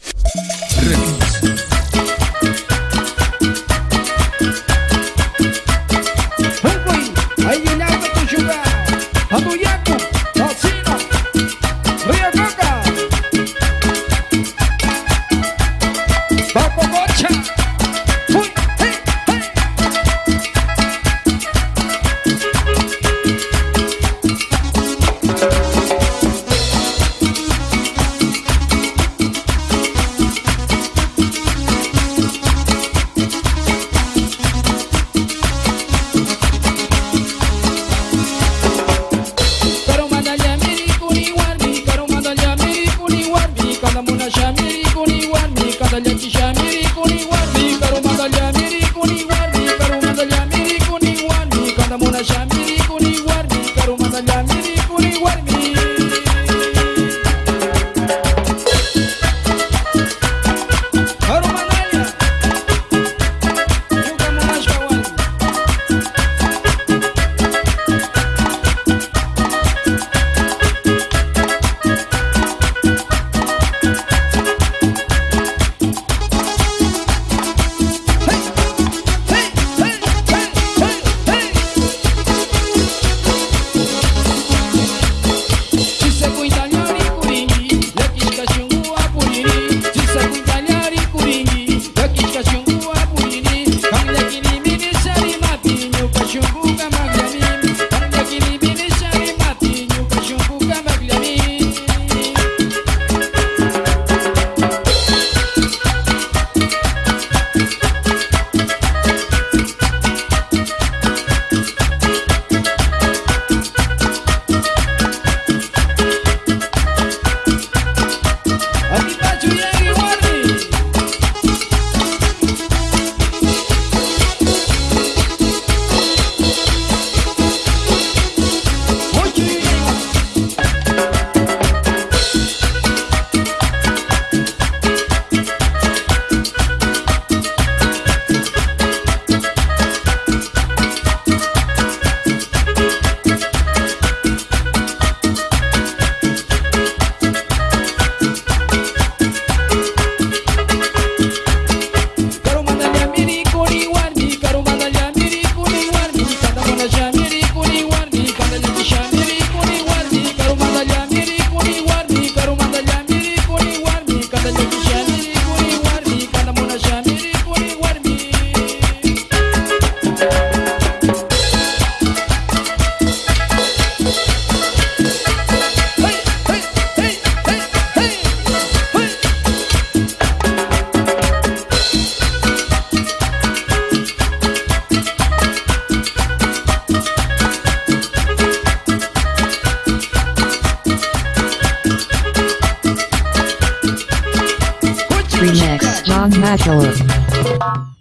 Remix John Major.